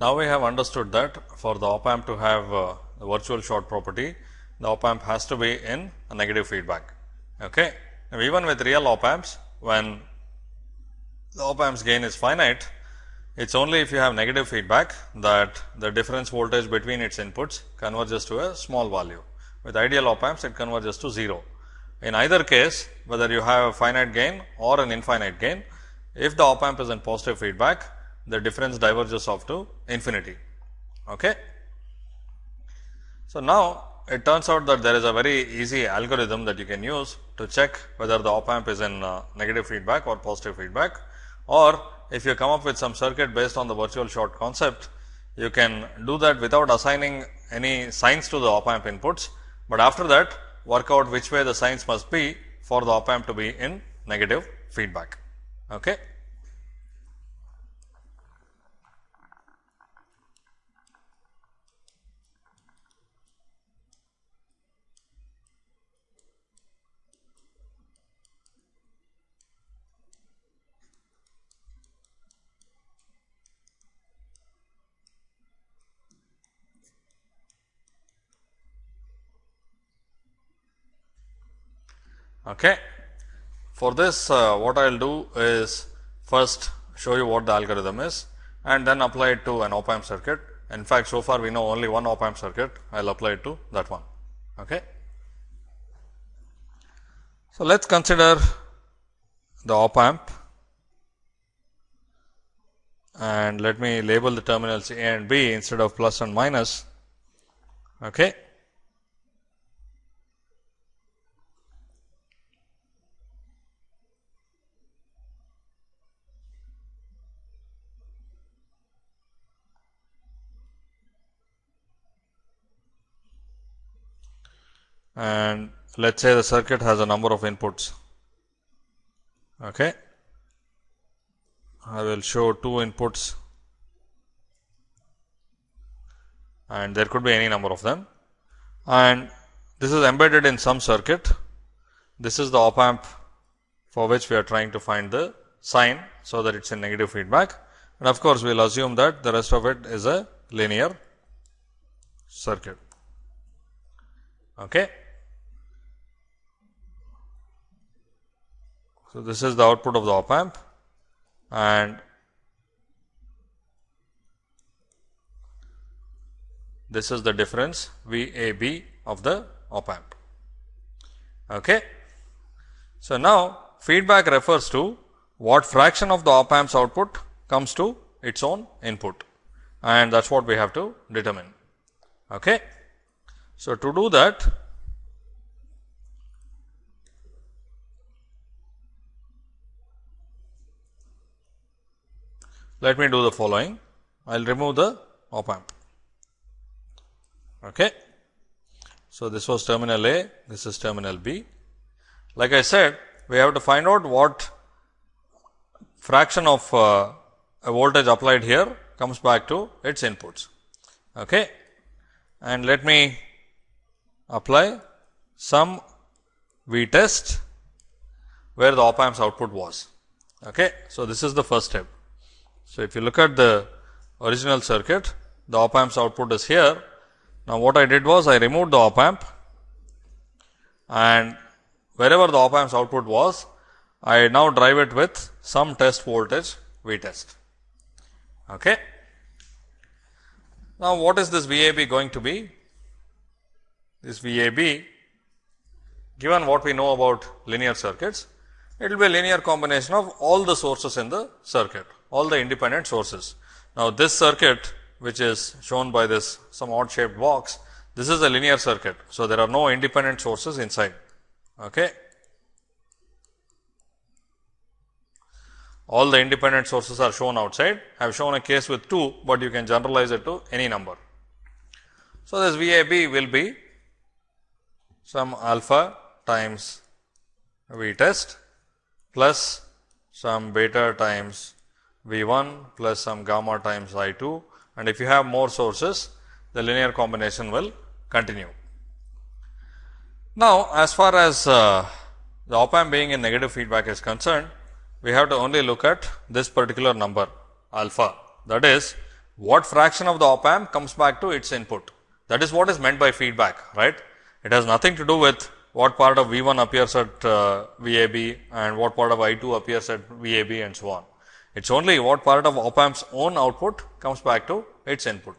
Now, we have understood that for the op amp to have uh, the virtual short property, the op amp has to be in a negative feedback. Okay. Now, even with real op amps, when the op amp's gain is finite, it is only if you have negative feedback that the difference voltage between its inputs converges to a small value. With ideal op amps, it converges to 0. In either case, whether you have a finite gain or an infinite gain, if the op amp is in positive feedback, the difference diverges off to infinity. Okay. So, now it turns out that there is a very easy algorithm that you can use to check whether the op amp is in uh, negative feedback or positive feedback or if you come up with some circuit based on the virtual short concept, you can do that without assigning any signs to the op amp inputs, but after that work out which way the signs must be for the op amp to be in negative feedback. Okay. Okay. For this uh, what I will do is first show you what the algorithm is and then apply it to an op amp circuit. In fact, so far we know only one op amp circuit, I will apply it to that one. Okay. So, let us consider the op amp and let me label the terminals A and B instead of plus and minus. Okay. And let us say the circuit has a number of inputs. Okay. I will show two inputs and there could be any number of them and this is embedded in some circuit. This is the op amp for which we are trying to find the sign. So, that it is in negative feedback and of course, we will assume that the rest of it is a linear circuit. Okay. So, this is the output of the op amp and this is the difference V A B of the op amp. Okay. So, now feedback refers to what fraction of the op amp's output comes to its own input and that is what we have to determine. Okay. So, to do that let me do the following. I will remove the op amp. Okay. So, this was terminal A, this is terminal B. Like I said, we have to find out what fraction of uh, a voltage applied here comes back to its inputs. Okay. And let me apply some V test where the op amp's output was. Okay. So, this is the first step. So, if you look at the original circuit, the op amp's output is here. Now, what I did was I removed the op amp and wherever the op amp's output was, I now drive it with some test voltage V test. Okay. Now, what is this VAB going to be? This VAB, given what we know about linear circuits, it will be a linear combination of all the sources in the circuit all the independent sources. Now, this circuit which is shown by this some odd shaped box, this is a linear circuit. So, there are no independent sources inside. Okay. All the independent sources are shown outside. I have shown a case with 2, but you can generalize it to any number. So, this VAB will be some alpha times V test plus some beta times V 1 plus some gamma times I 2 and if you have more sources the linear combination will continue. Now, as far as uh, the op amp being in negative feedback is concerned, we have to only look at this particular number alpha that is what fraction of the op amp comes back to its input. That is what is meant by feedback, right. It has nothing to do with what part of V 1 appears at uh, VAB and what part of I 2 appears at VAB and so on. It is only what part of op amp's own output comes back to its input.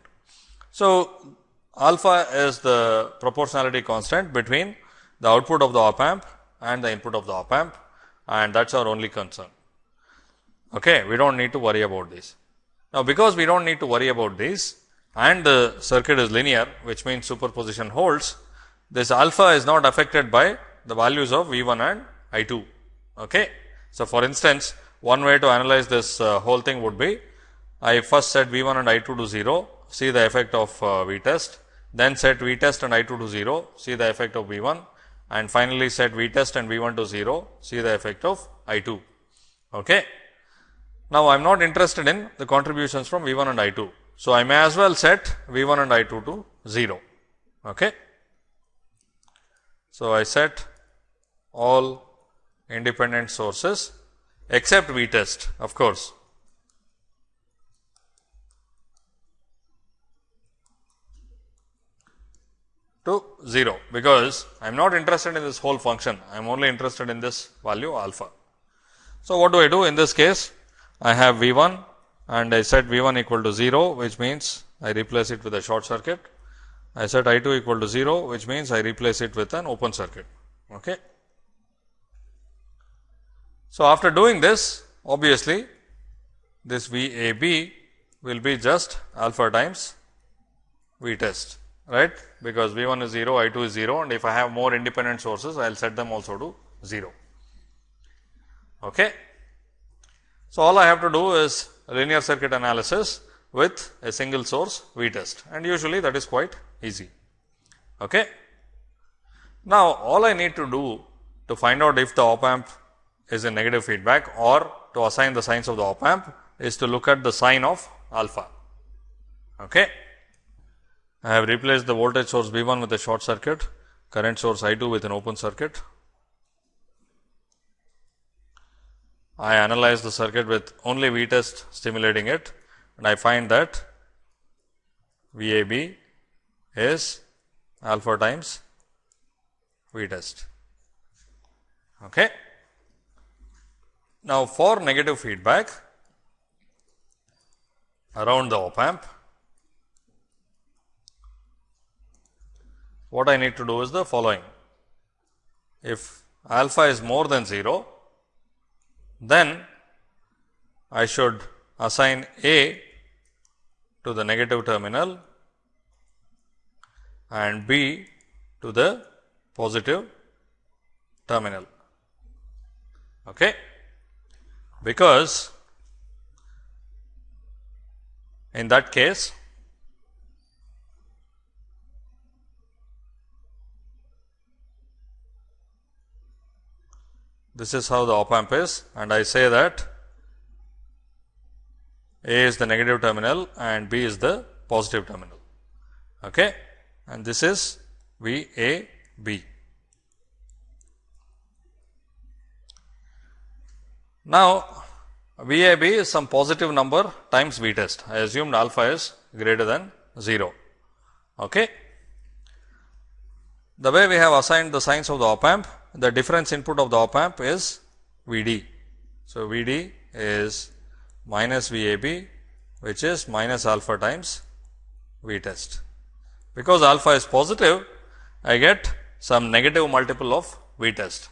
So, alpha is the proportionality constant between the output of the op amp and the input of the op amp and that is our only concern. Okay, we do not need to worry about this. Now, because we do not need to worry about this and the circuit is linear which means superposition holds, this alpha is not affected by the values of V 1 and I 2. Okay. So, for instance, one way to analyze this uh, whole thing would be I first set V 1 and I 2 to 0, see the effect of uh, V test, then set V test and I 2 to 0, see the effect of V 1 and finally set V test and V 1 to 0, see the effect of I 2. Okay. Now, I am not interested in the contributions from V 1 and I 2. So, I may as well set V 1 and I 2 to 0. Okay. So, I set all independent sources except V test of course. to 0, because I am not interested in this whole function, I am only interested in this value alpha. So, what do I do in this case? I have V 1 and I set V 1 equal to 0, which means I replace it with a short circuit. I set I 2 equal to 0, which means I replace it with an open circuit. Okay. So, after doing this, obviously, this V A B will be just alpha times V test, right, because V 1 is 0, I 2 is 0 and if I have more independent sources, I will set them also to 0. Okay. So, all I have to do is linear circuit analysis with a single source V test and usually that is quite easy. Okay. Now, all I need to do to find out if the op amp is a negative feedback or to assign the signs of the op amp is to look at the sign of alpha. Okay. I have replaced the voltage source V 1 with a short circuit, current source I 2 with an open circuit. I analyze the circuit with only V test stimulating it and I find that V A B is alpha times V test. Okay. Now, for negative feedback around the op amp, what I need to do is the following. If alpha is more than 0, then I should assign A to the negative terminal and B to the positive terminal. Okay. Because in that case This is how the op amp is and I say that A is the negative terminal and B is the positive terminal. Okay. And this is V A B. Now, V A B is some positive number times V test. I assumed alpha is greater than 0. Okay. The way we have assigned the signs of the op amp the difference input of the op amp is V d. So, V d is minus V a b which is minus alpha times V test. Because alpha is positive, I get some negative multiple of V test.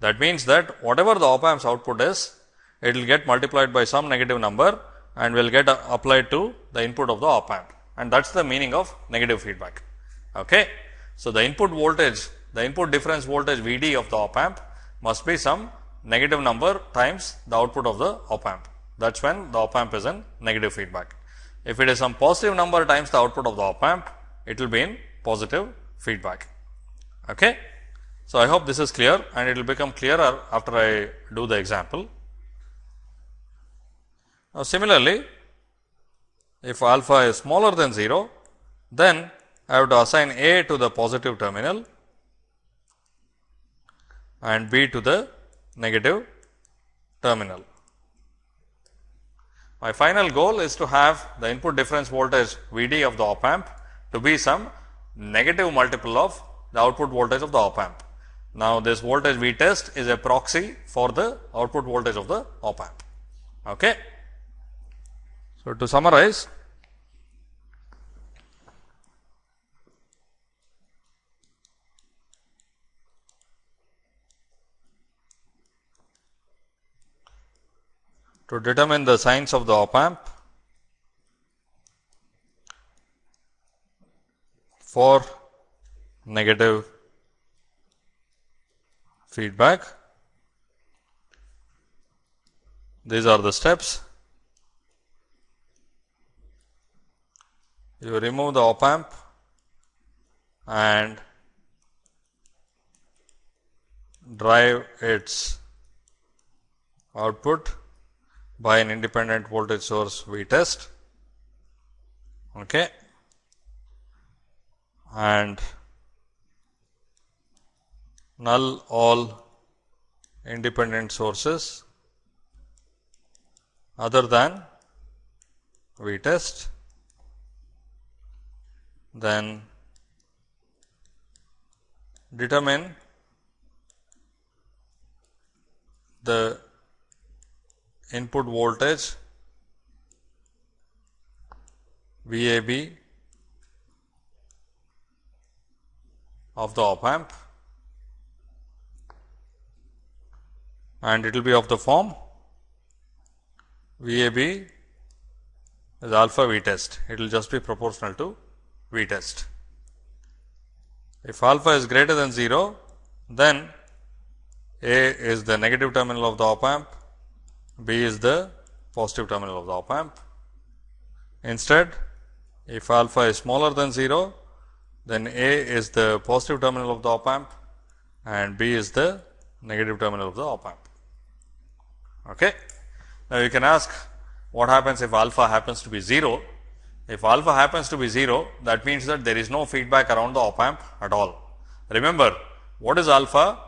That means that whatever the op amp's output is, it will get multiplied by some negative number and will get applied to the input of the op amp and that is the meaning of negative feedback. Okay. So, the input voltage the input difference voltage V d of the op amp must be some negative number times the output of the op amp. That is when the op amp is in negative feedback. If it is some positive number times the output of the op amp, it will be in positive feedback. Okay. So, I hope this is clear and it will become clearer after I do the example. Now, similarly, if alpha is smaller than 0, then I have to assign A to the positive terminal and B to the negative terminal. My final goal is to have the input difference voltage V d of the op amp to be some negative multiple of the output voltage of the op amp. Now, this voltage V test is a proxy for the output voltage of the op amp. Okay. So, to summarize, to determine the signs of the op amp for negative feedback. These are the steps. You remove the op amp and drive its output by an independent voltage source V test. Okay. And null all independent sources other than V test, then determine the input voltage VAB of the op amp and it will be of the form VAB is alpha V test. It will just be proportional to V test. If alpha is greater than 0, then A is the negative terminal of the op amp, B is the positive terminal of the op amp. Instead, if alpha is smaller than 0, then A is the positive terminal of the op amp and B is the negative terminal of the op amp. Okay. Now, you can ask what happens if alpha happens to be 0. If alpha happens to be 0, that means that there is no feedback around the op amp at all. Remember, what is alpha?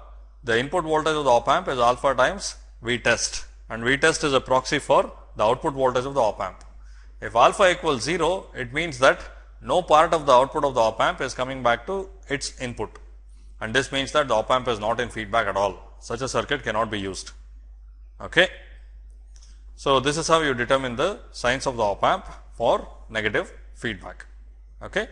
The input voltage of the op amp is alpha times V test and V test is a proxy for the output voltage of the op amp. If alpha equals 0, it means that no part of the output of the op amp is coming back to its input and this means that the op amp is not in feedback at all. Such a circuit cannot be used. Okay. So, this is how you determine the signs of the op amp for negative feedback. Okay.